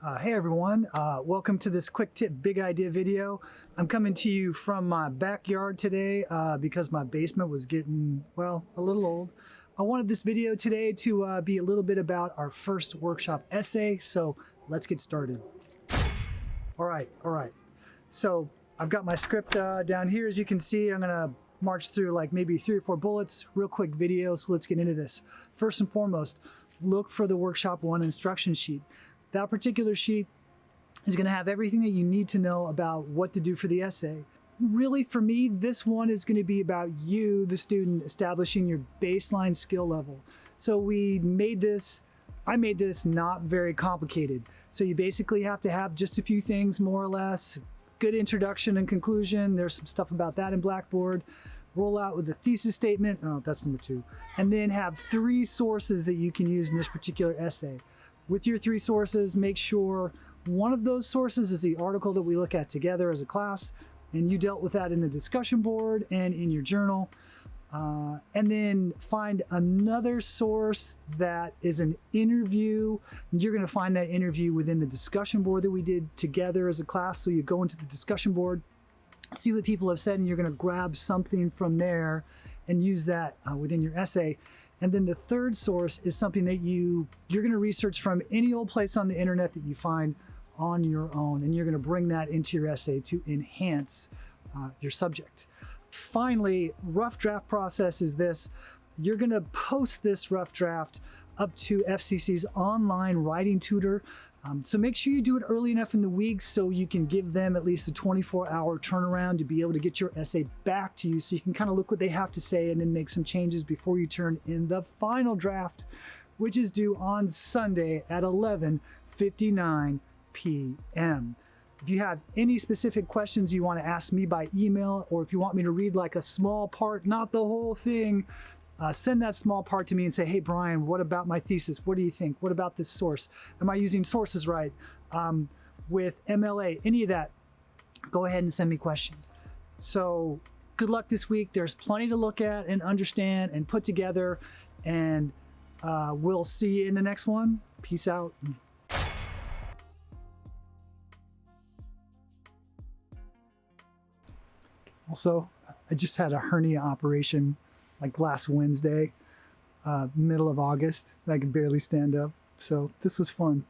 Uh, hey everyone, uh, welcome to this quick tip big idea video. I'm coming to you from my backyard today uh, because my basement was getting, well, a little old. I wanted this video today to uh, be a little bit about our first workshop essay, so let's get started. All right, all right. So I've got my script uh, down here as you can see. I'm gonna march through like maybe three or four bullets, real quick video, so let's get into this. First and foremost, look for the workshop one instruction sheet. That particular sheet is going to have everything that you need to know about what to do for the essay. Really, for me, this one is going to be about you, the student, establishing your baseline skill level. So we made this, I made this not very complicated. So you basically have to have just a few things, more or less, good introduction and conclusion. There's some stuff about that in Blackboard. Roll out with the thesis statement, oh, that's number two. And then have three sources that you can use in this particular essay. With your three sources, make sure one of those sources is the article that we look at together as a class, and you dealt with that in the discussion board and in your journal. Uh, and then find another source that is an interview. You're going to find that interview within the discussion board that we did together as a class. So you go into the discussion board, see what people have said, and you're going to grab something from there and use that uh, within your essay. And then the third source is something that you, you're gonna research from any old place on the internet that you find on your own. And you're gonna bring that into your essay to enhance uh, your subject. Finally, rough draft process is this. You're gonna post this rough draft up to FCC's online writing tutor. Um, so make sure you do it early enough in the week so you can give them at least a 24 hour turnaround to be able to get your essay back to you so you can kind of look what they have to say and then make some changes before you turn in the final draft, which is due on Sunday at 11.59 p.m. If you have any specific questions you want to ask me by email, or if you want me to read like a small part, not the whole thing, uh, send that small part to me and say, hey, Brian, what about my thesis? What do you think? What about this source? Am I using sources right? Um, with MLA, any of that, go ahead and send me questions. So good luck this week. There's plenty to look at and understand and put together. And uh, we'll see you in the next one. Peace out. Also, I just had a hernia operation like last Wednesday, uh, middle of August. I could barely stand up. So this was fun.